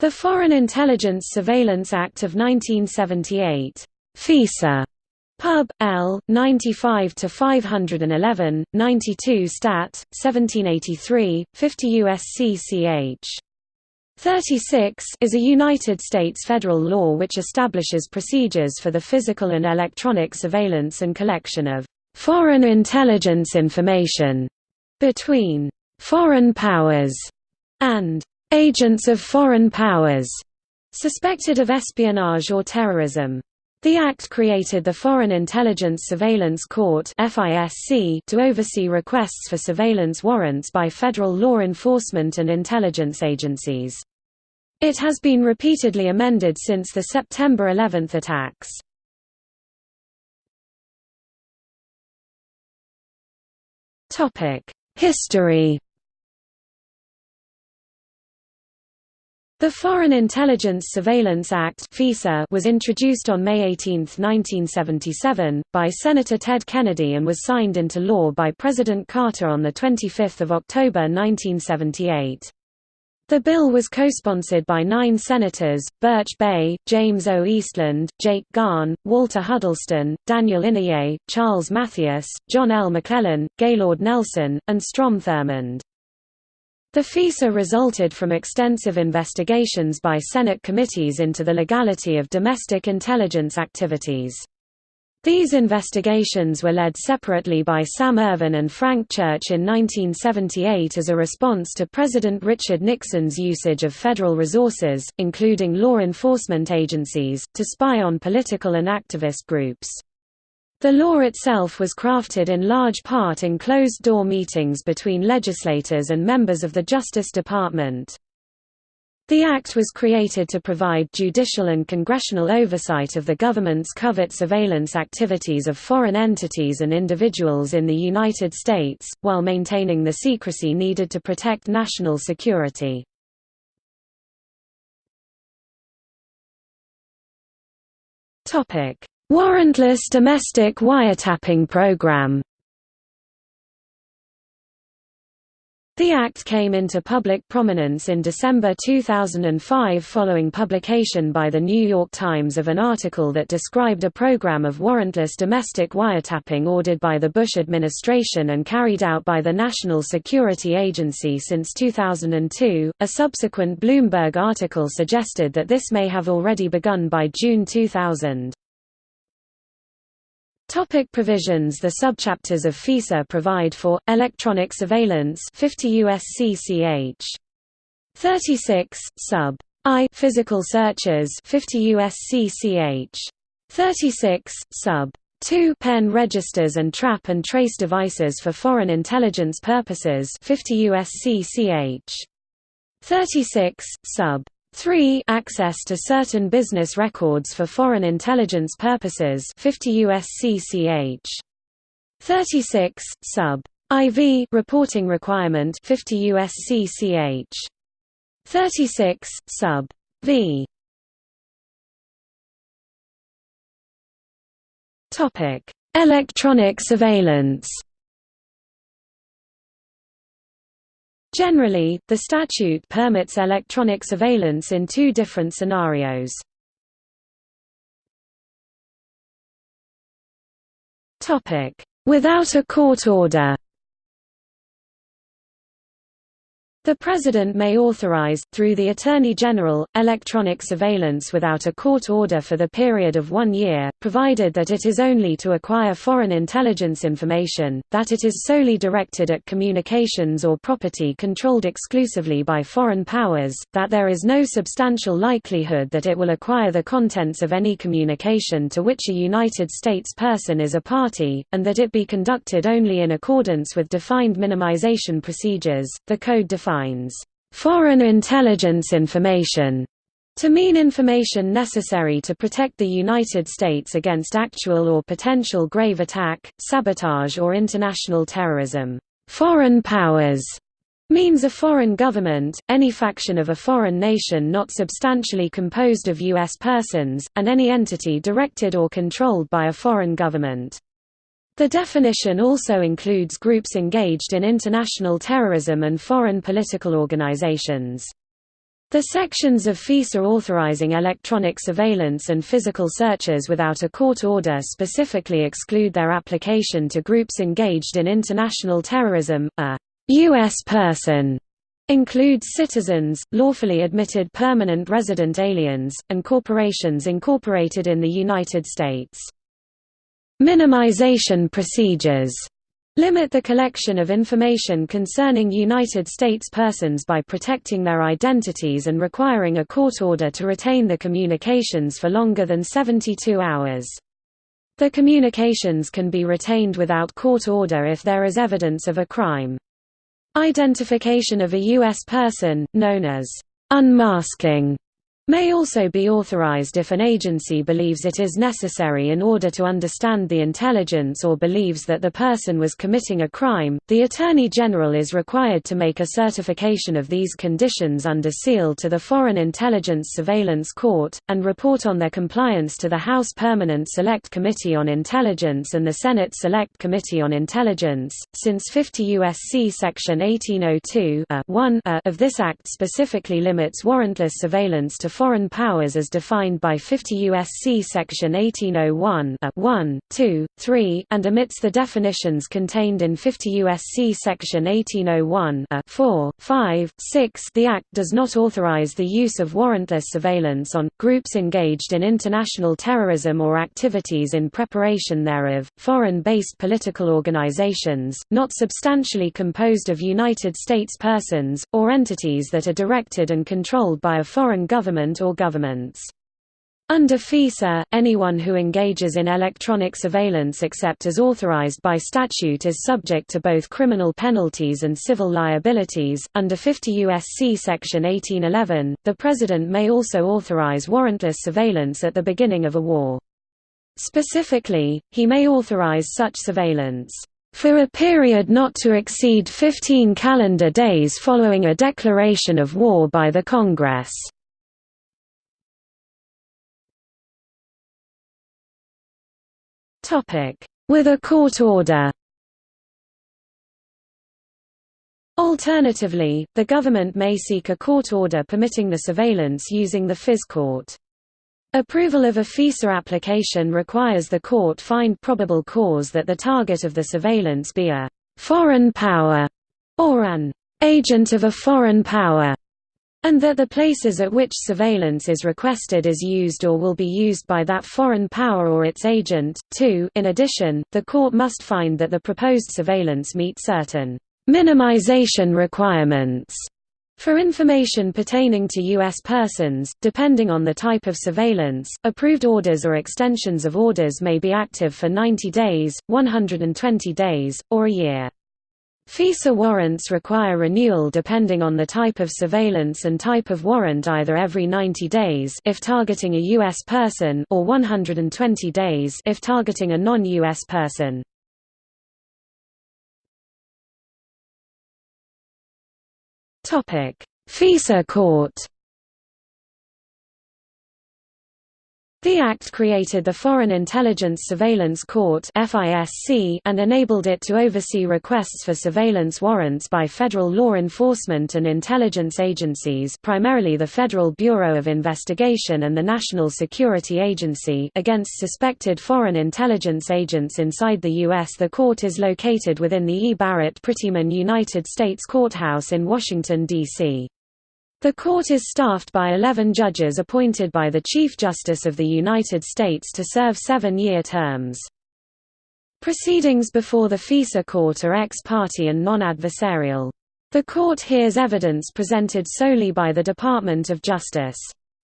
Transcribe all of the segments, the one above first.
The Foreign Intelligence Surveillance Act of 1978 FISA Pub. L. 95 to 511, 92 Stat. 1783, 50 U.S.C. ch. 36 is a United States federal law which establishes procedures for the physical and electronic surveillance and collection of foreign intelligence information between foreign powers and agents of foreign powers suspected of espionage or terrorism. The Act created the Foreign Intelligence Surveillance Court to oversee requests for surveillance warrants by federal law enforcement and intelligence agencies. It has been repeatedly amended since the September 11 attacks. History The Foreign Intelligence Surveillance Act was introduced on May 18, 1977, by Senator Ted Kennedy and was signed into law by President Carter on 25 October 1978. The bill was co-sponsored by nine senators, Birch Bayh, James O. Eastland, Jake Garn, Walter Huddleston, Daniel Inouye, Charles Mathias, John L. McClellan, Gaylord Nelson, and Strom Thurmond. The FISA resulted from extensive investigations by Senate committees into the legality of domestic intelligence activities. These investigations were led separately by Sam Ervin and Frank Church in 1978 as a response to President Richard Nixon's usage of federal resources, including law enforcement agencies, to spy on political and activist groups. The law itself was crafted in large part in closed-door meetings between legislators and members of the Justice Department. The Act was created to provide judicial and congressional oversight of the government's covert surveillance activities of foreign entities and individuals in the United States, while maintaining the secrecy needed to protect national security. Warrantless domestic wiretapping program The Act came into public prominence in December 2005 following publication by The New York Times of an article that described a program of warrantless domestic wiretapping ordered by the Bush administration and carried out by the National Security Agency since 2002. A subsequent Bloomberg article suggested that this may have already begun by June 2000. Topic provisions The subchapters of FISA provide for electronic surveillance 50 U.S.C. ch. 36 sub I physical searches 50 U.S.C. ch. 36 sub 2 pen registers and trap and trace devices for foreign intelligence purposes 50 U.S.C. ch. 36 sub 3 access to certain business records for foreign intelligence purposes 50 U.S.C. ch. 36 sub IV reporting requirement 50 U.S.C. ch. 36 sub v topic electronic surveillance Generally, the statute permits electronic surveillance in two different scenarios. Without a court order The President may authorize, through the Attorney General, electronic surveillance without a court order for the period of one year, provided that it is only to acquire foreign intelligence information, that it is solely directed at communications or property controlled exclusively by foreign powers, that there is no substantial likelihood that it will acquire the contents of any communication to which a United States person is a party, and that it be conducted only in accordance with defined minimization procedures. The Code defines defines foreign intelligence information to mean information necessary to protect the United States against actual or potential grave attack, sabotage or international terrorism. Foreign powers means a foreign government, any faction of a foreign nation not substantially composed of U.S. persons, and any entity directed or controlled by a foreign government. The definition also includes groups engaged in international terrorism and foreign political organizations. The sections of FISA authorizing electronic surveillance and physical searches without a court order specifically exclude their application to groups engaged in international terrorism. A U.S. person includes citizens, lawfully admitted permanent resident aliens, and corporations incorporated in the United States. Minimization procedures limit the collection of information concerning United States persons by protecting their identities and requiring a court order to retain the communications for longer than 72 hours. The communications can be retained without court order if there is evidence of a crime. Identification of a U.S. person, known as unmasking, may also be authorized if an agency believes it is necessary in order to understand the intelligence or believes that the person was committing a crime. The Attorney General is required to make a certification of these conditions under seal to the Foreign Intelligence Surveillance Court, and report on their compliance to the House Permanent Select Committee on Intelligence and the Senate Select Committee on Intelligence. Since 50 U.S.C. Section 1802 a uh, uh, of this Act specifically limits warrantless surveillance to foreign powers as defined by 50 U.S.C. Section 1801 uh, 1, 2, 3, and omits the definitions contained in 50 U.S.C. Section 1801 uh, 4, 5, 6 The Act does not authorize the use of warrantless surveillance on, groups engaged in international terrorism or activities in preparation thereof, foreign-based political organizations, not substantially composed of United States persons, or entities that are directed and controlled by a foreign government government or governments. Under FISA, anyone who engages in electronic surveillance except as authorized by statute is subject to both criminal penalties and civil liabilities. Under 50 U.S.C. Section 1811, the President may also authorize warrantless surveillance at the beginning of a war. Specifically, he may authorize such surveillance for a period not to exceed 15 calendar days following a declaration of war by the Congress. With a court order Alternatively, the government may seek a court order permitting the surveillance using the FIS court. Approval of a FISA application requires the court find probable cause that the target of the surveillance be a «foreign power» or an «agent of a foreign power» and that the places at which surveillance is requested is used or will be used by that foreign power or its agent. 2. In addition, the court must find that the proposed surveillance meets certain minimization requirements for information pertaining to U.S. persons, depending on the type of surveillance, approved orders or extensions of orders may be active for 90 days, 120 days, or a year. FISA warrants require renewal depending on the type of surveillance and type of warrant either every 90 days if targeting a U.S. person or 120 days if targeting a non-U.S. person. FISA court The Act created the Foreign Intelligence Surveillance Court and enabled it to oversee requests for surveillance warrants by federal law enforcement and intelligence agencies primarily the Federal Bureau of Investigation and the National Security Agency against suspected foreign intelligence agents inside the U.S. The court is located within the E. Barrett Prettyman United States Courthouse in Washington, D.C. The court is staffed by 11 judges appointed by the Chief Justice of the United States to serve seven-year terms. Proceedings before the FISA court are ex parte and non-adversarial. The court hears evidence presented solely by the Department of Justice.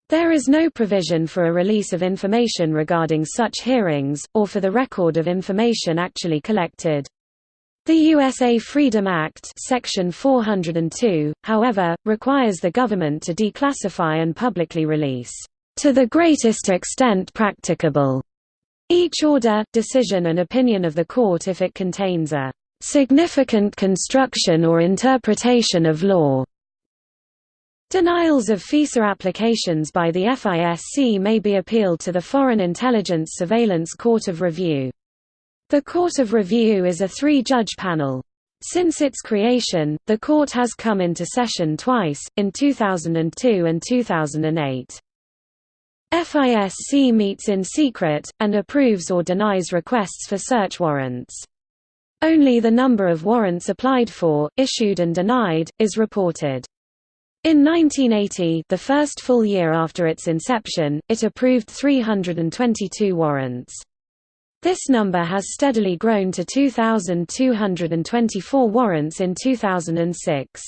There is no provision for a release of information regarding such hearings, or for the record of information actually collected. The USA Freedom Act Section 402, however, requires the government to declassify and publicly release, "...to the greatest extent practicable," each order, decision and opinion of the court if it contains a "...significant construction or interpretation of law." Denials of FISA applications by the FISC may be appealed to the Foreign Intelligence Surveillance Court of Review. The Court of Review is a three-judge panel. Since its creation, the court has come into session twice, in 2002 and 2008. FISC meets in secret, and approves or denies requests for search warrants. Only the number of warrants applied for, issued and denied, is reported. In 1980 the first full year after its inception, it approved 322 warrants. This number has steadily grown to 2,224 warrants in 2006.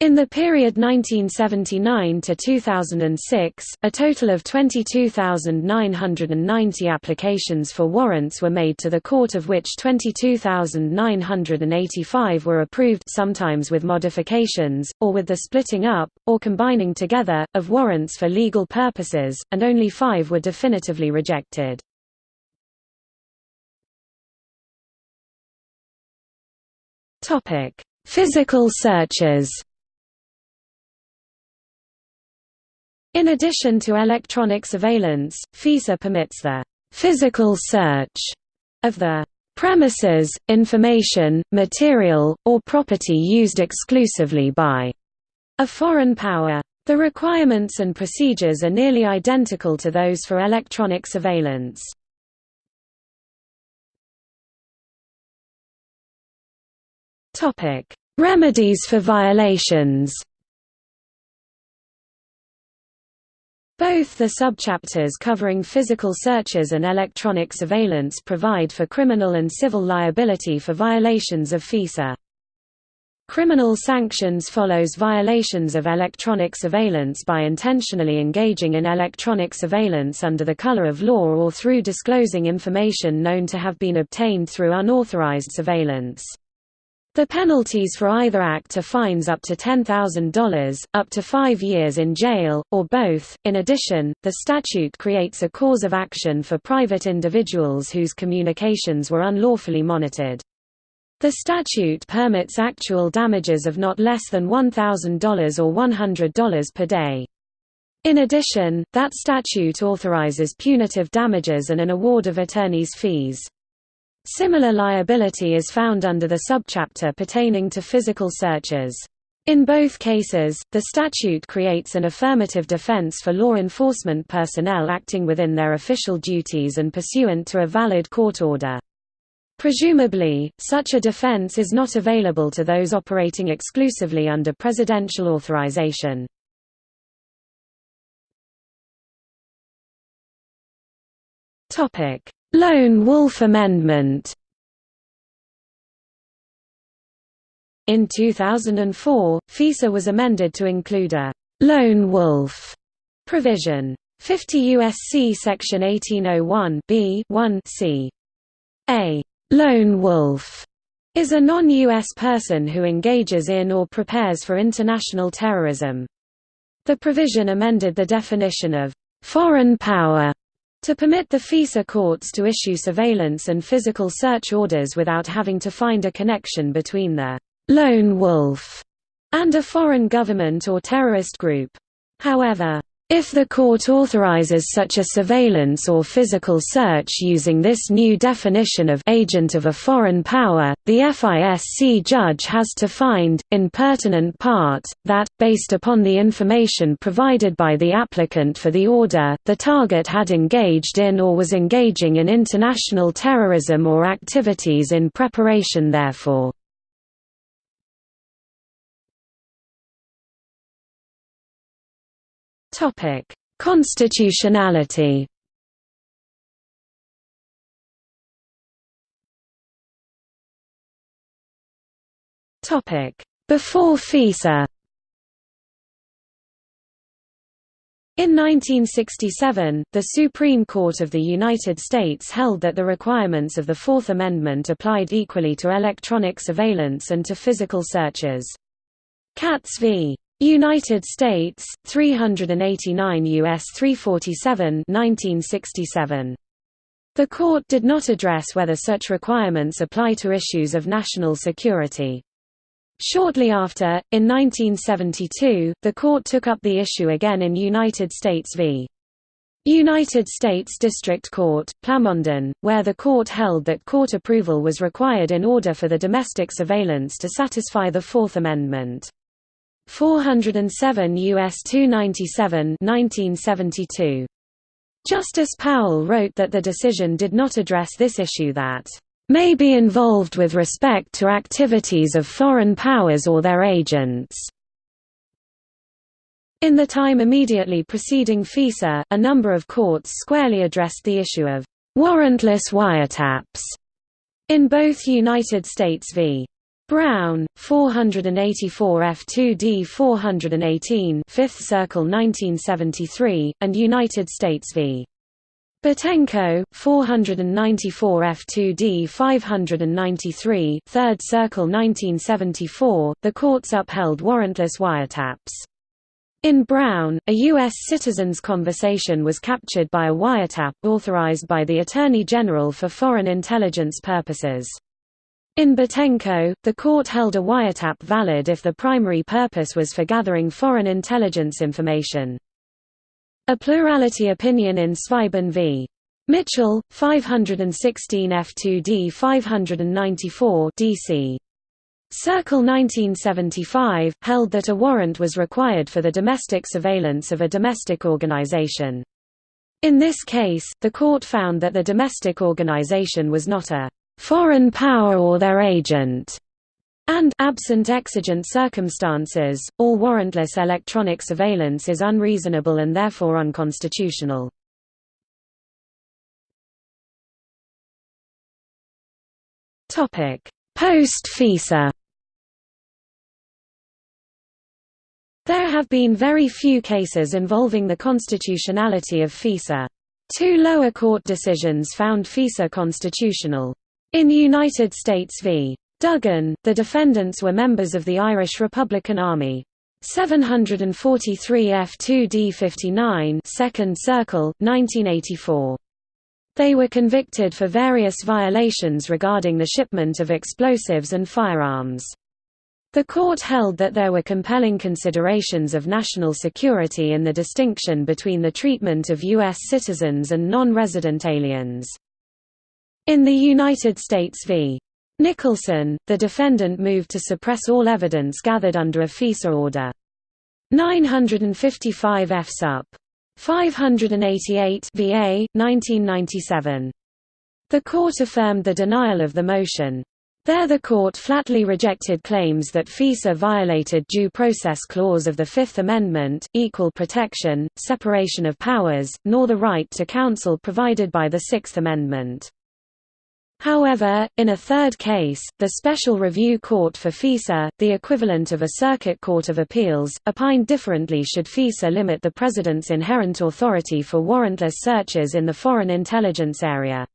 In the period 1979 to 2006, a total of 22,990 applications for warrants were made to the court of which 22,985 were approved sometimes with modifications, or with the splitting up, or combining together, of warrants for legal purposes, and only five were definitively rejected. Physical searches In addition to electronic surveillance, FISA permits the physical search of the premises, information, material, or property used exclusively by a foreign power. The requirements and procedures are nearly identical to those for electronic surveillance. Remedies for violations Both the subchapters covering physical searches and electronic surveillance provide for criminal and civil liability for violations of FISA. Criminal sanctions follows violations of electronic surveillance by intentionally engaging in electronic surveillance under the color of law or through disclosing information known to have been obtained through unauthorized surveillance. The penalties for either act are fines up to $10,000, up to five years in jail, or both. In addition, the statute creates a cause of action for private individuals whose communications were unlawfully monitored. The statute permits actual damages of not less than $1,000 or $100 per day. In addition, that statute authorizes punitive damages and an award of attorney's fees. Similar liability is found under the subchapter pertaining to physical searches. In both cases, the statute creates an affirmative defense for law enforcement personnel acting within their official duties and pursuant to a valid court order. Presumably, such a defense is not available to those operating exclusively under presidential authorization. Topic: Lone Wolf Amendment In 2004, FISA was amended to include a «lone wolf» provision. 50 U.S.C. Section 1801 b 1 c. A «lone wolf» is a non-U.S. person who engages in or prepares for international terrorism. The provision amended the definition of «foreign power» to permit the FISA courts to issue surveillance and physical search orders without having to find a connection between the «lone wolf» and a foreign government or terrorist group. However, if the court authorizes such a surveillance or physical search using this new definition of agent of a foreign power, the FISC judge has to find, in pertinent part, that, based upon the information provided by the applicant for the order, the target had engaged in or was engaging in international terrorism or activities in preparation therefor. Topic: Constitutionality. Topic: Before FISA. In 1967, the Supreme Court of the United States held that the requirements of the Fourth Amendment applied equally to electronic surveillance and to physical searches. Katz v. United States 389 US 347 1967 The court did not address whether such requirements apply to issues of national security Shortly after, in 1972, the court took up the issue again in United States v. United States District Court, Plamondon, where the court held that court approval was required in order for the domestic surveillance to satisfy the Fourth Amendment. 407 U.S. 297 1972. Justice Powell wrote that the decision did not address this issue that may be involved with respect to activities of foreign powers or their agents. In the time immediately preceding FISA, a number of courts squarely addressed the issue of warrantless wiretaps in both United States v. Brown, 484 F2D 418 5th Circle 1973, and United States v. Butenko, 494 F2D 593 3rd Circle 1974, the courts upheld warrantless wiretaps. In Brown, a U.S. citizen's conversation was captured by a wiretap authorized by the Attorney General for foreign intelligence purposes. In Butenko, the court held a wiretap valid if the primary purpose was for gathering foreign intelligence information. A plurality opinion in Zweibon v. Mitchell, 516 F2D 594 DC. Circle 1975, held that a warrant was required for the domestic surveillance of a domestic organization. In this case, the court found that the domestic organization was not a foreign power or their agent, and absent exigent circumstances, all warrantless electronic surveillance is unreasonable and therefore unconstitutional. Post-FISA There have been very few cases involving the constitutionality of FISA. Two lower court decisions found FISA constitutional. In United States v. Duggan, the defendants were members of the Irish Republican Army. 743 F2D 59 2nd Circle, 1984. They were convicted for various violations regarding the shipment of explosives and firearms. The court held that there were compelling considerations of national security in the distinction between the treatment of U.S. citizens and non-resident aliens. In the United States v. Nicholson, the defendant moved to suppress all evidence gathered under a FISA order. 955 F sup. 588 VA, 1997. The court affirmed the denial of the motion. There the court flatly rejected claims that FISA violated due process clause of the Fifth Amendment, equal protection, separation of powers, nor the right to counsel provided by the Sixth Amendment. However, in a third case, the Special Review Court for FISA, the equivalent of a Circuit Court of Appeals, opined differently should FISA limit the President's inherent authority for warrantless searches in the foreign intelligence area.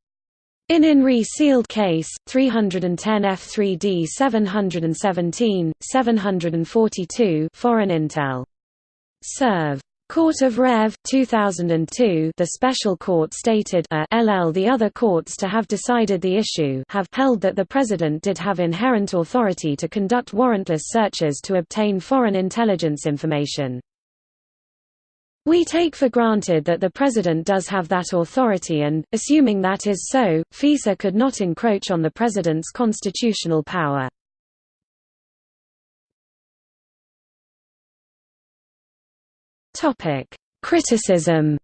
In In re sealed case, 310 F3D 717, 742 Foreign Intel. Serve. Court of Rev. 2002 the special court stated a LL the other courts to have decided the issue have held that the President did have inherent authority to conduct warrantless searches to obtain foreign intelligence information. We take for granted that the President does have that authority and, assuming that is so, FISA could not encroach on the President's constitutional power. Topic: Criticism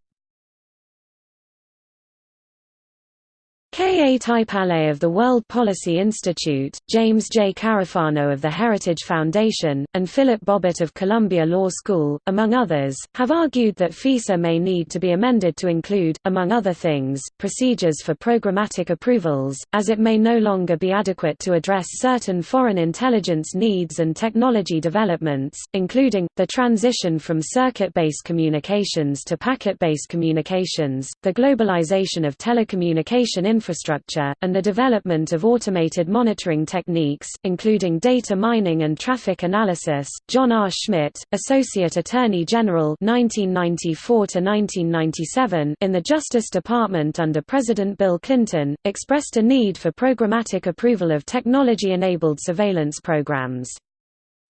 K. A. Taipale of the World Policy Institute, James J. Carafano of the Heritage Foundation, and Philip Bobbitt of Columbia Law School, among others, have argued that FISA may need to be amended to include, among other things, procedures for programmatic approvals, as it may no longer be adequate to address certain foreign intelligence needs and technology developments, including, the transition from circuit-based communications to packet-based communications, the globalization of telecommunication infrastructure infrastructure, and the development of automated monitoring techniques, including data mining and traffic analysis. John R. Schmidt, Associate Attorney General (1994–1997) in the Justice Department under President Bill Clinton, expressed a need for programmatic approval of technology-enabled surveillance programs.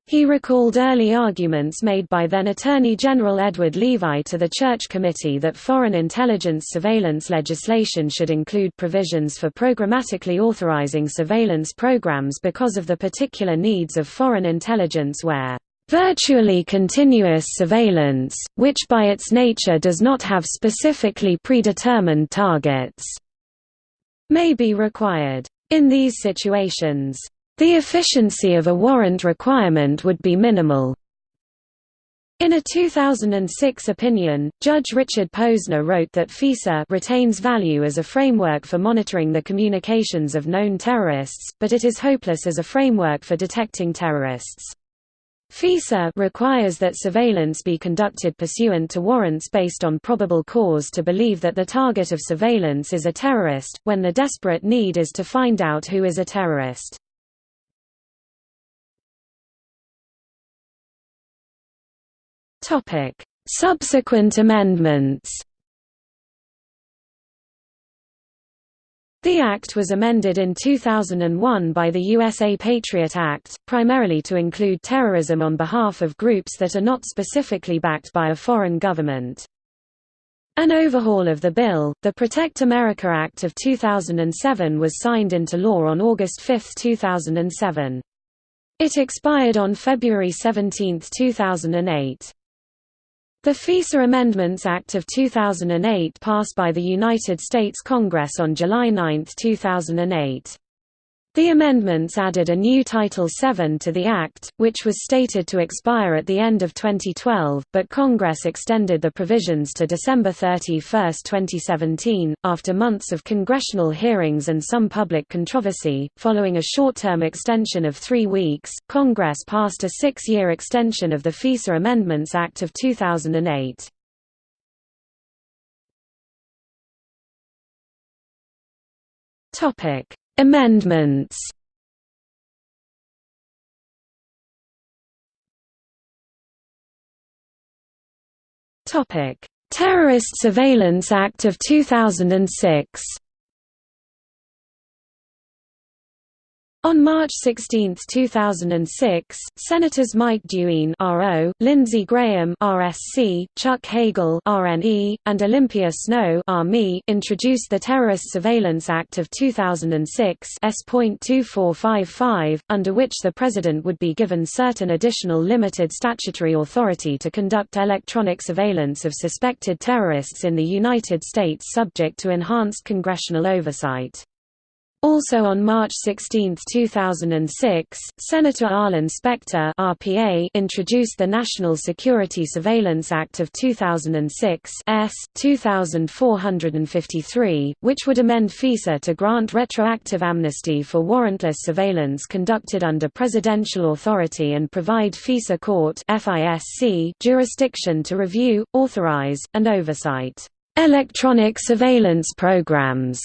He recalled early arguments made by then Attorney General Edward Levi to the Church Committee that foreign intelligence surveillance legislation should include provisions for programmatically authorizing surveillance programs because of the particular needs of foreign intelligence where virtually continuous surveillance, which by its nature does not have specifically predetermined targets, may be required. In these situations, the efficiency of a warrant requirement would be minimal. In a 2006 opinion, Judge Richard Posner wrote that FISA retains value as a framework for monitoring the communications of known terrorists, but it is hopeless as a framework for detecting terrorists. FISA requires that surveillance be conducted pursuant to warrants based on probable cause to believe that the target of surveillance is a terrorist, when the desperate need is to find out who is a terrorist. Topic: Subsequent amendments. The Act was amended in 2001 by the USA Patriot Act, primarily to include terrorism on behalf of groups that are not specifically backed by a foreign government. An overhaul of the bill, the Protect America Act of 2007 was signed into law on August 5, 2007. It expired on February 17, 2008. The FISA Amendments Act of 2008 passed by the United States Congress on July 9, 2008. The amendments added a new Title VII to the Act, which was stated to expire at the end of 2012, but Congress extended the provisions to December 31, 2017, after months of congressional hearings and some public controversy. Following a short term extension of three weeks, Congress passed a six year extension of the FISA Amendments Act of 2008. Topic Amendments Terrorist Surveillance Act of 2006. On March 16, 2006, Senators Mike DeWine RO, Lindsey Graham RSC, Chuck Hagel RNE, and Olympia Snowe RME introduced the Terrorist Surveillance Act of 2006 S.2455, under which the President would be given certain additional limited statutory authority to conduct electronic surveillance of suspected terrorists in the United States subject to enhanced congressional oversight. Also on March 16, 2006, Senator Arlen Specter RPA introduced the National Security Surveillance Act of 2006 S. 2453, which would amend FISA to grant retroactive amnesty for warrantless surveillance conducted under presidential authority and provide FISA court (FISC) jurisdiction to review, authorize, and oversight electronic surveillance programs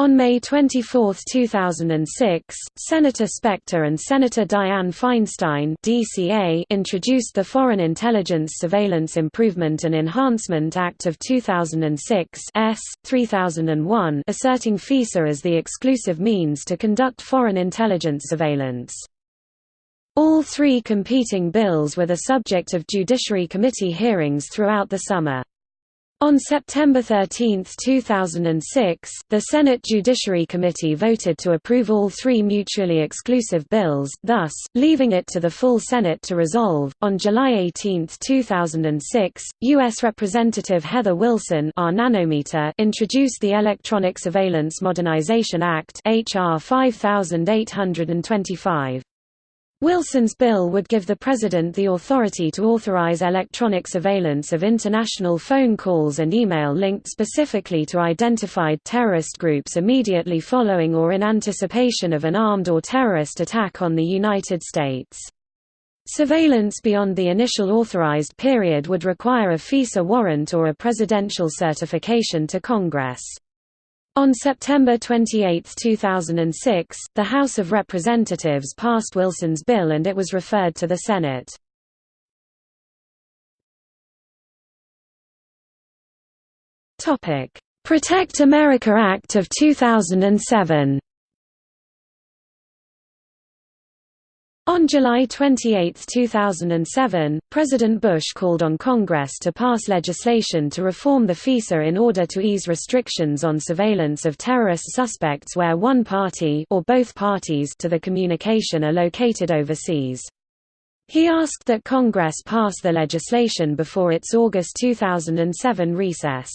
on May 24, 2006, Senator Specter and Senator Dianne Feinstein DCA introduced the Foreign Intelligence Surveillance Improvement and Enhancement Act of 2006 S. 3001 asserting FISA as the exclusive means to conduct foreign intelligence surveillance. All three competing bills were the subject of Judiciary Committee hearings throughout the summer. On September 13, 2006, the Senate Judiciary Committee voted to approve all three mutually exclusive bills, thus, leaving it to the full Senate to resolve. On July 18, 2006, U.S. Representative Heather Wilson our nanometer introduced the Electronic Surveillance Modernization Act H.R. 5825. Wilson's bill would give the President the authority to authorize electronic surveillance of international phone calls and email linked specifically to identified terrorist groups immediately following or in anticipation of an armed or terrorist attack on the United States. Surveillance beyond the initial authorized period would require a FISA warrant or a presidential certification to Congress. On September 28, 2006, the House of Representatives passed Wilson's bill and it was referred to the Senate. Protect America Act of 2007 On July 28, 2007, President Bush called on Congress to pass legislation to reform the FISA in order to ease restrictions on surveillance of terrorist suspects where one party or both parties to the communication are located overseas. He asked that Congress pass the legislation before its August 2007 recess.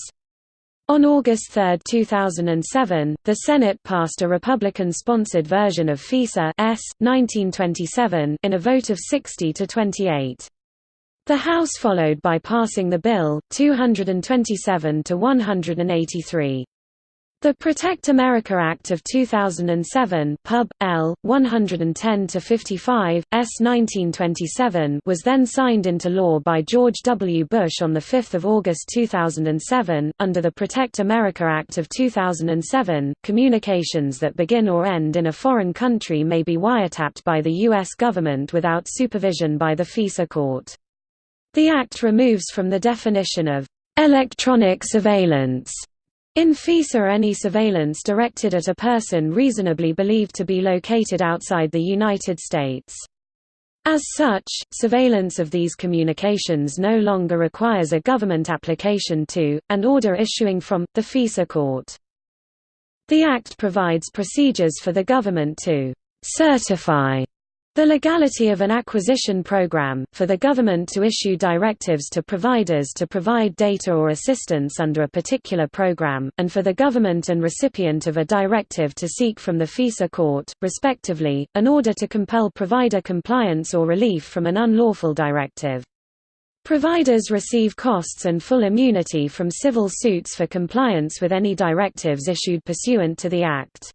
On August 3, 2007, the Senate passed a Republican-sponsored version of FISA S. 1927 in a vote of 60 to 28. The House followed by passing the bill, 227 to 183. The Protect America Act of 2007 Pub. L. 110-55, S. 1927 was then signed into law by George W. Bush on 5 August 2007. Under the Protect America Act of 2007, communications that begin or end in a foreign country may be wiretapped by the U.S. government without supervision by the FISA court. The Act removes from the definition of electronic surveillance in FISA any surveillance directed at a person reasonably believed to be located outside the United States. As such, surveillance of these communications no longer requires a government application to, and order issuing from, the FISA court. The Act provides procedures for the government to certify the legality of an acquisition program, for the government to issue directives to providers to provide data or assistance under a particular program, and for the government and recipient of a directive to seek from the FISA court, respectively, an order to compel provider compliance or relief from an unlawful directive. Providers receive costs and full immunity from civil suits for compliance with any directives issued pursuant to the Act.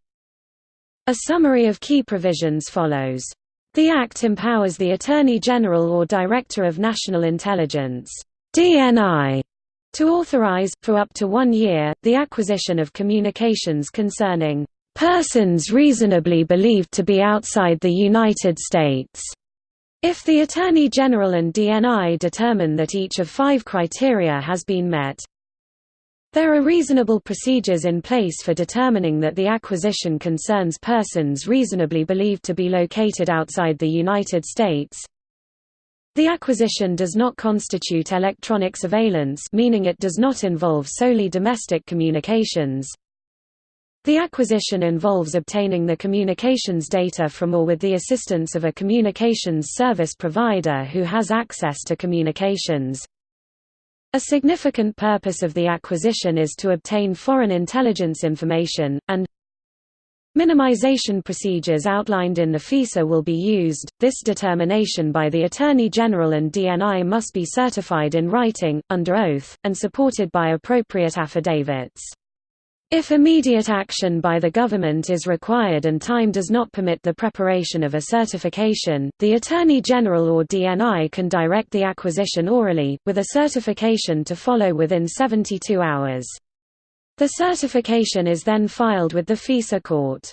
A summary of key provisions follows. The Act empowers the Attorney General or Director of National Intelligence DNI, to authorize, for up to one year, the acquisition of communications concerning persons reasonably believed to be outside the United States, if the Attorney General and DNI determine that each of five criteria has been met. There are reasonable procedures in place for determining that the acquisition concerns persons reasonably believed to be located outside the United States. The acquisition does not constitute electronic surveillance meaning it does not involve solely domestic communications. The acquisition involves obtaining the communications data from or with the assistance of a communications service provider who has access to communications. A significant purpose of the acquisition is to obtain foreign intelligence information, and minimization procedures outlined in the FISA will be used. This determination by the Attorney General and DNI must be certified in writing, under oath, and supported by appropriate affidavits. If immediate action by the government is required and time does not permit the preparation of a certification, the Attorney General or DNI can direct the acquisition orally, with a certification to follow within 72 hours. The certification is then filed with the FISA court.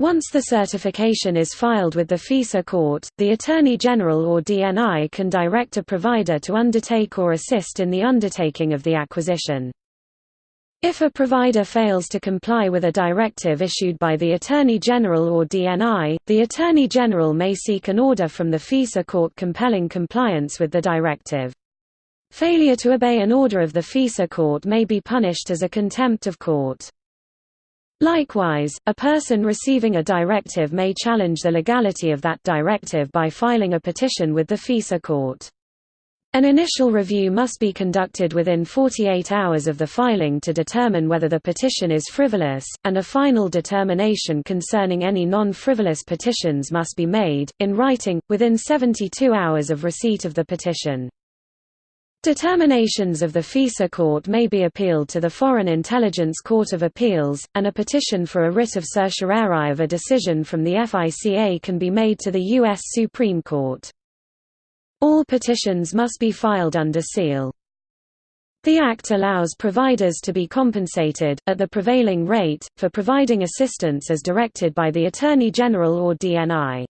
Once the certification is filed with the FISA court, the Attorney General or DNI can direct a provider to undertake or assist in the undertaking of the acquisition. If a provider fails to comply with a directive issued by the Attorney General or DNI, the Attorney General may seek an order from the FISA court compelling compliance with the directive. Failure to obey an order of the FISA court may be punished as a contempt of court. Likewise, a person receiving a directive may challenge the legality of that directive by filing a petition with the FISA court. An initial review must be conducted within 48 hours of the filing to determine whether the petition is frivolous, and a final determination concerning any non-frivolous petitions must be made, in writing, within 72 hours of receipt of the petition. Determinations of the FISA court may be appealed to the Foreign Intelligence Court of Appeals, and a petition for a writ of certiorari of a decision from the FICA can be made to the U.S. Supreme Court. All petitions must be filed under seal. The Act allows providers to be compensated, at the prevailing rate, for providing assistance as directed by the Attorney General or DNI.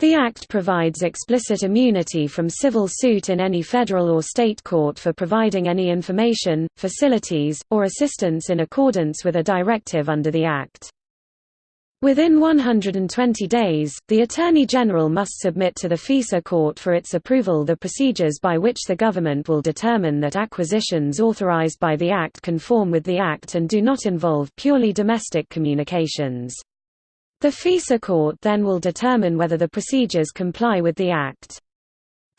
The Act provides explicit immunity from civil suit in any federal or state court for providing any information, facilities, or assistance in accordance with a directive under the Act. Within 120 days, the Attorney General must submit to the FISA court for its approval the procedures by which the government will determine that acquisitions authorized by the Act conform with the Act and do not involve purely domestic communications. The FISA court then will determine whether the procedures comply with the Act.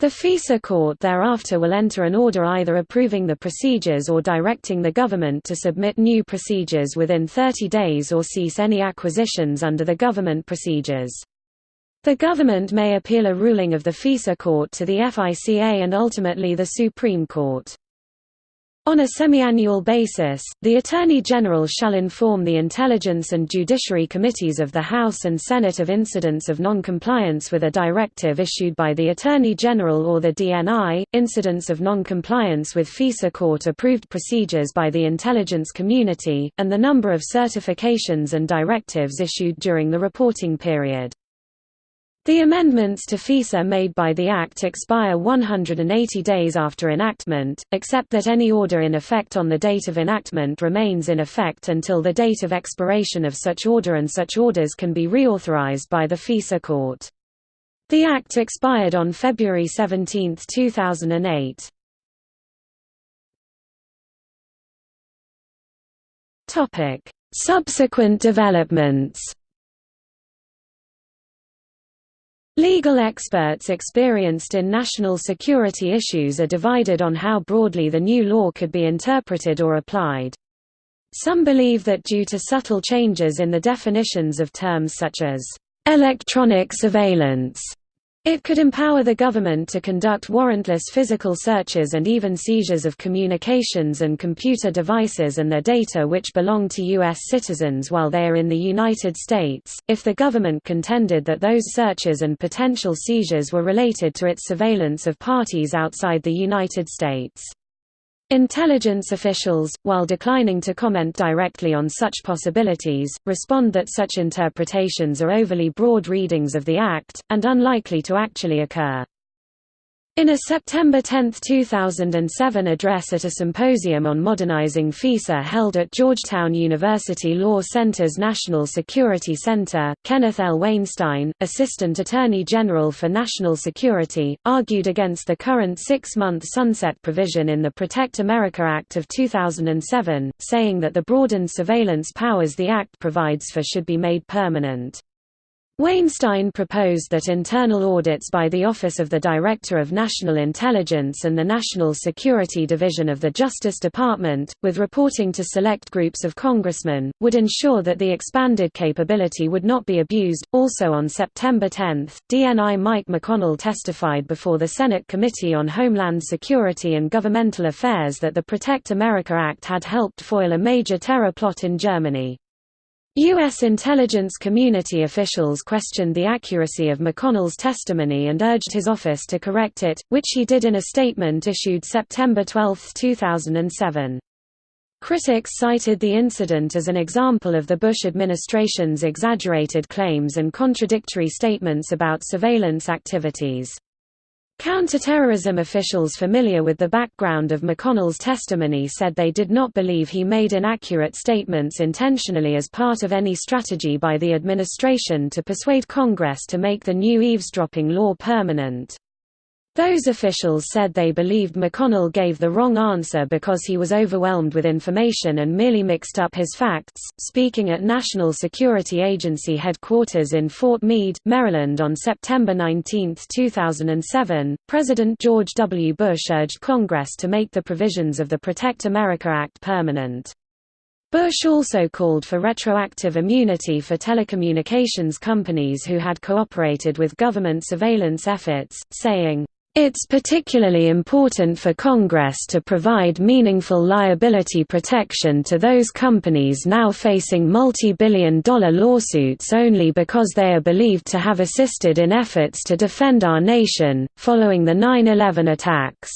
The FISA court thereafter will enter an order either approving the procedures or directing the government to submit new procedures within 30 days or cease any acquisitions under the government procedures. The government may appeal a ruling of the FISA court to the FICA and ultimately the Supreme Court. On a semi-annual basis, the Attorney General shall inform the Intelligence and Judiciary Committees of the House and Senate of incidents of non-compliance with a directive issued by the Attorney General or the DNI, incidents of non-compliance with FISA court-approved procedures by the intelligence community, and the number of certifications and directives issued during the reporting period. The amendments to FISA made by the Act expire 180 days after enactment, except that any order in effect on the date of enactment remains in effect until the date of expiration of such order and such orders can be reauthorized by the FISA court. The Act expired on February 17, 2008. Subsequent developments Legal experts experienced in national security issues are divided on how broadly the new law could be interpreted or applied. Some believe that due to subtle changes in the definitions of terms such as electronic surveillance it could empower the government to conduct warrantless physical searches and even seizures of communications and computer devices and their data which belong to U.S. citizens while they are in the United States, if the government contended that those searches and potential seizures were related to its surveillance of parties outside the United States. Intelligence officials, while declining to comment directly on such possibilities, respond that such interpretations are overly broad readings of the Act, and unlikely to actually occur. In a September 10, 2007 address at a symposium on modernizing FISA held at Georgetown University Law Center's National Security Center, Kenneth L. Wainstein, Assistant Attorney General for National Security, argued against the current six-month sunset provision in the Protect America Act of 2007, saying that the broadened surveillance powers the Act provides for should be made permanent. Wainstein proposed that internal audits by the Office of the Director of National Intelligence and the National Security Division of the Justice Department, with reporting to select groups of congressmen, would ensure that the expanded capability would not be abused. Also on September 10, DNI Mike McConnell testified before the Senate Committee on Homeland Security and Governmental Affairs that the Protect America Act had helped foil a major terror plot in Germany. U.S. intelligence community officials questioned the accuracy of McConnell's testimony and urged his office to correct it, which he did in a statement issued September 12, 2007. Critics cited the incident as an example of the Bush administration's exaggerated claims and contradictory statements about surveillance activities. Counterterrorism officials familiar with the background of McConnell's testimony said they did not believe he made inaccurate statements intentionally as part of any strategy by the administration to persuade Congress to make the new eavesdropping law permanent. Those officials said they believed McConnell gave the wrong answer because he was overwhelmed with information and merely mixed up his facts. Speaking at National Security Agency headquarters in Fort Meade, Maryland on September 19, 2007, President George W. Bush urged Congress to make the provisions of the Protect America Act permanent. Bush also called for retroactive immunity for telecommunications companies who had cooperated with government surveillance efforts, saying, it's particularly important for Congress to provide meaningful liability protection to those companies now facing multi-billion dollar lawsuits only because they are believed to have assisted in efforts to defend our nation, following the 9-11 attacks.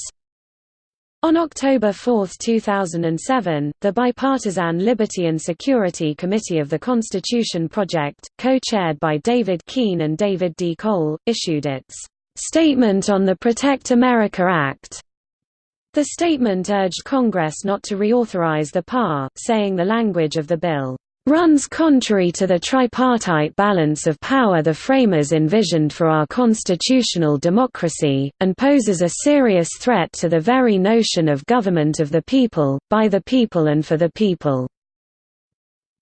On October 4, 2007, the bipartisan Liberty and Security Committee of the Constitution Project, co-chaired by David Keene and David D. Cole, issued its Statement on the Protect America Act. The statement urged Congress not to reauthorize the PAR, saying the language of the bill runs contrary to the tripartite balance of power the framers envisioned for our constitutional democracy, and poses a serious threat to the very notion of government of the people, by the people and for the people.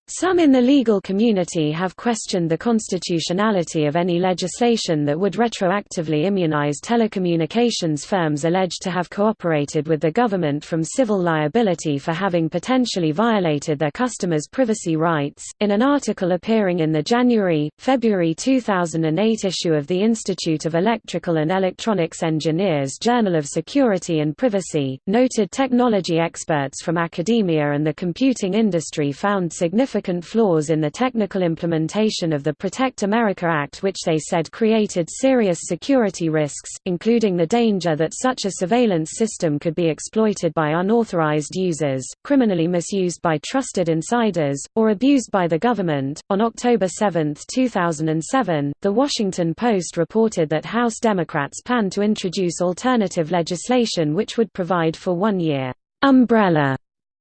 Some in the legal community have questioned the constitutionality of any legislation that would retroactively immunize telecommunications firms alleged to have cooperated with the government from civil liability for having potentially violated their customers' privacy rights. In an article appearing in the January February 2008 issue of the Institute of Electrical and Electronics Engineers Journal of Security and Privacy, noted technology experts from academia and the computing industry found significant significant flaws in the technical implementation of the Protect America Act which they said created serious security risks, including the danger that such a surveillance system could be exploited by unauthorized users, criminally misused by trusted insiders, or abused by the government. On October 7, 2007, The Washington Post reported that House Democrats plan to introduce alternative legislation which would provide for one year umbrella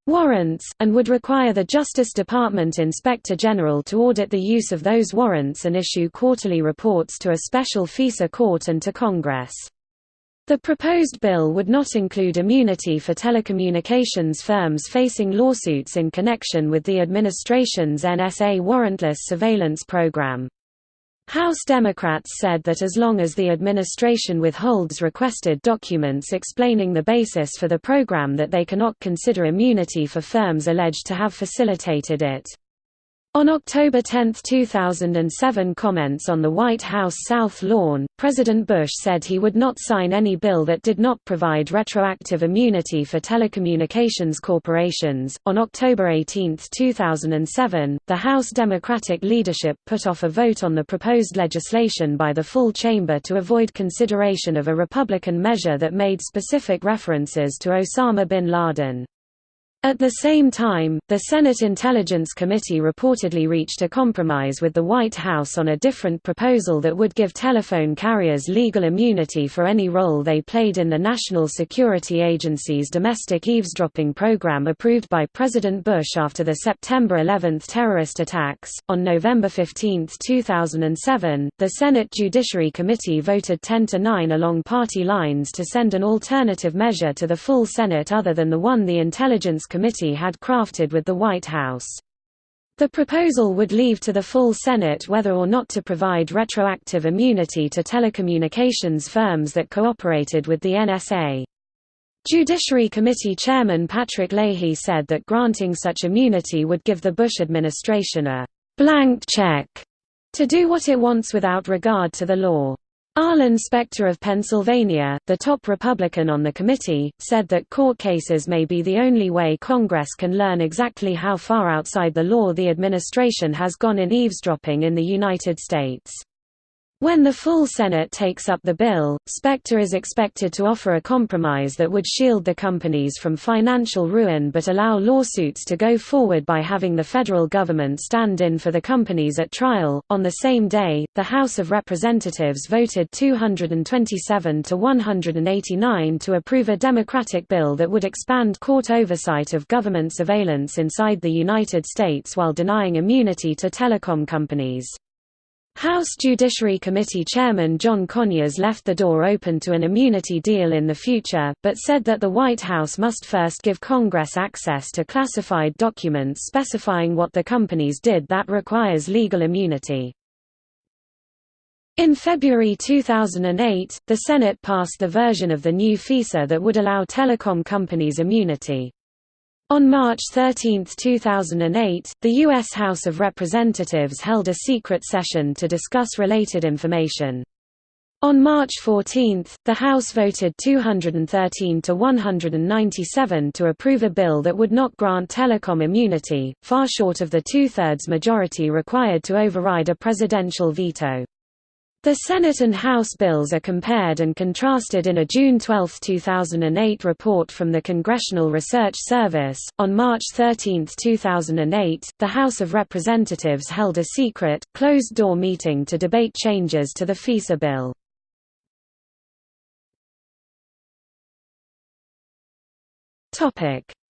warrants, and would require the Justice Department Inspector General to audit the use of those warrants and issue quarterly reports to a special FISA court and to Congress. The proposed bill would not include immunity for telecommunications firms facing lawsuits in connection with the administration's NSA warrantless surveillance program. House Democrats said that as long as the administration withholds requested documents explaining the basis for the program that they cannot consider immunity for firms alleged to have facilitated it. On October 10, 2007 comments on the White House South Lawn, President Bush said he would not sign any bill that did not provide retroactive immunity for telecommunications corporations. On October 18, 2007, the House Democratic leadership put off a vote on the proposed legislation by the full chamber to avoid consideration of a Republican measure that made specific references to Osama bin Laden. At the same time, the Senate Intelligence Committee reportedly reached a compromise with the White House on a different proposal that would give telephone carriers legal immunity for any role they played in the National Security Agency's domestic eavesdropping program approved by President Bush after the September 11 terrorist attacks. On November 15, 2007, the Senate Judiciary Committee voted 10 to 9 along party lines to send an alternative measure to the full Senate other than the one the Intelligence Committee had crafted with the White House. The proposal would leave to the full Senate whether or not to provide retroactive immunity to telecommunications firms that cooperated with the NSA. Judiciary Committee Chairman Patrick Leahy said that granting such immunity would give the Bush administration a «blank check» to do what it wants without regard to the law. Arlen Specter of Pennsylvania, the top Republican on the committee, said that court cases may be the only way Congress can learn exactly how far outside the law the administration has gone in eavesdropping in the United States. When the full Senate takes up the bill, Specter is expected to offer a compromise that would shield the companies from financial ruin but allow lawsuits to go forward by having the federal government stand in for the companies at trial. On the same day, the House of Representatives voted 227 to 189 to approve a Democratic bill that would expand court oversight of government surveillance inside the United States while denying immunity to telecom companies. House Judiciary Committee Chairman John Conyers left the door open to an immunity deal in the future, but said that the White House must first give Congress access to classified documents specifying what the companies did that requires legal immunity. In February 2008, the Senate passed the version of the new FISA that would allow telecom companies immunity. On March 13, 2008, the U.S. House of Representatives held a secret session to discuss related information. On March 14, the House voted 213 to 197 to approve a bill that would not grant telecom immunity, far short of the two-thirds majority required to override a presidential veto. The Senate and House bills are compared and contrasted in a June 12, 2008 report from the Congressional Research Service. On March 13, 2008, the House of Representatives held a secret, closed door meeting to debate changes to the FISA bill.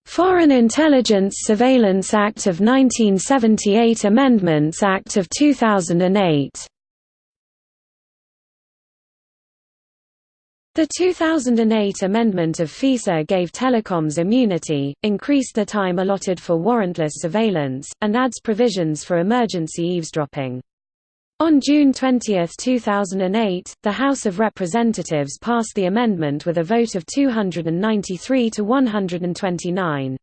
Foreign Intelligence Surveillance Act of 1978 Amendments Act of 2008 The 2008 amendment of FISA gave telecoms immunity, increased the time allotted for warrantless surveillance, and adds provisions for emergency eavesdropping. On June 20, 2008, the House of Representatives passed the amendment with a vote of 293 to 129.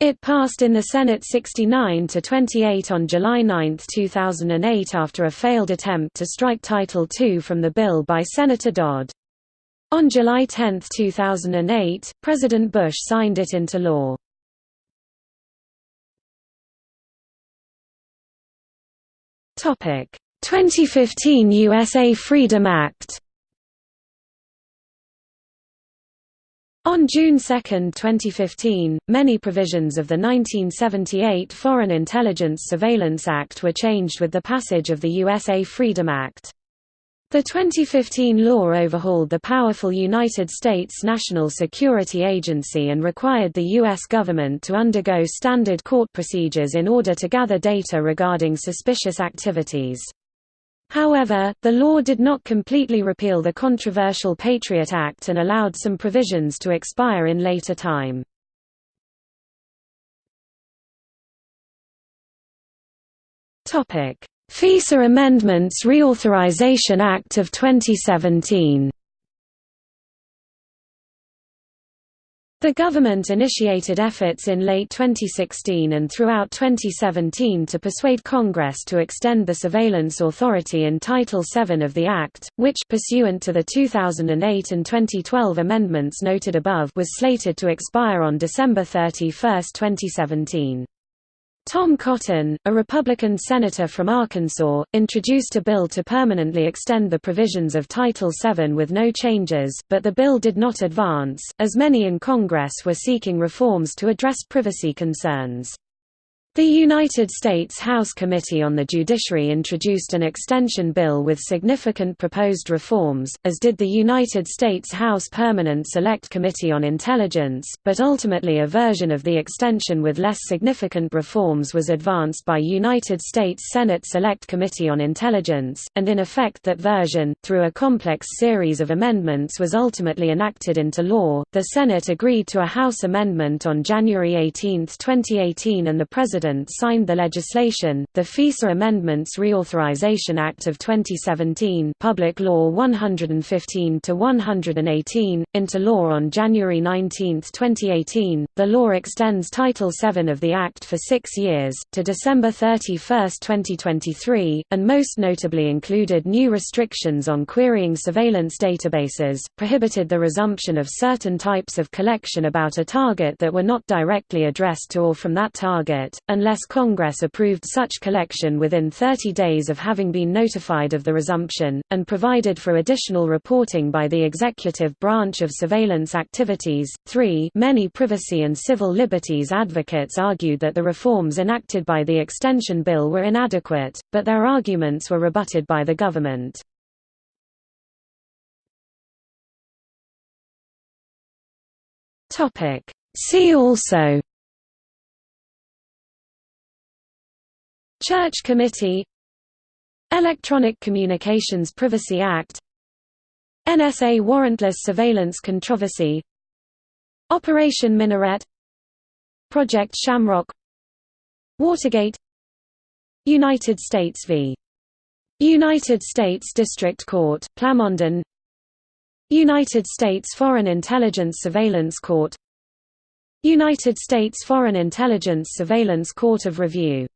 It passed in the Senate 69 to 28 on July 9, 2008 after a failed attempt to strike Title II from the bill by Senator Dodd. On July 10, 2008, President Bush signed it into law. Topic: 2015 USA Freedom Act. On June 2, 2015, many provisions of the 1978 Foreign Intelligence Surveillance Act were changed with the passage of the USA Freedom Act. The 2015 law overhauled the powerful United States National Security Agency and required the U.S. government to undergo standard court procedures in order to gather data regarding suspicious activities. However, the law did not completely repeal the controversial Patriot Act and allowed some provisions to expire in later time. FISA Amendments Reauthorization Act of 2017 The government initiated efforts in late 2016 and throughout 2017 to persuade Congress to extend the surveillance authority in Title VII of the Act, which pursuant to the 2008 and 2012 amendments noted above was slated to expire on December 31, 2017. Tom Cotton, a Republican senator from Arkansas, introduced a bill to permanently extend the provisions of Title VII with no changes, but the bill did not advance, as many in Congress were seeking reforms to address privacy concerns. The United States House Committee on the Judiciary introduced an extension bill with significant proposed reforms, as did the United States House Permanent Select Committee on Intelligence, but ultimately a version of the extension with less significant reforms was advanced by United States Senate Select Committee on Intelligence, and in effect that version, through a complex series of amendments was ultimately enacted into law. The Senate agreed to a House amendment on January 18, 2018 and the President President signed the legislation, the FISA Amendments Reauthorization Act of 2017 Public Law 115-118, into law on January 19, 2018. The law extends Title VII of the Act for six years, to December 31, 2023, and most notably included new restrictions on querying surveillance databases, prohibited the resumption of certain types of collection about a target that were not directly addressed to or from that target, and unless Congress approved such collection within 30 days of having been notified of the resumption, and provided for additional reporting by the executive branch of surveillance activities. 3 Many privacy and civil liberties advocates argued that the reforms enacted by the extension bill were inadequate, but their arguments were rebutted by the government. See also Church Committee Electronic Communications Privacy Act NSA Warrantless Surveillance Controversy Operation Minaret Project Shamrock Watergate United States v. United States District Court, Plamondon United States Foreign Intelligence Surveillance Court United States Foreign Intelligence Surveillance Court of Review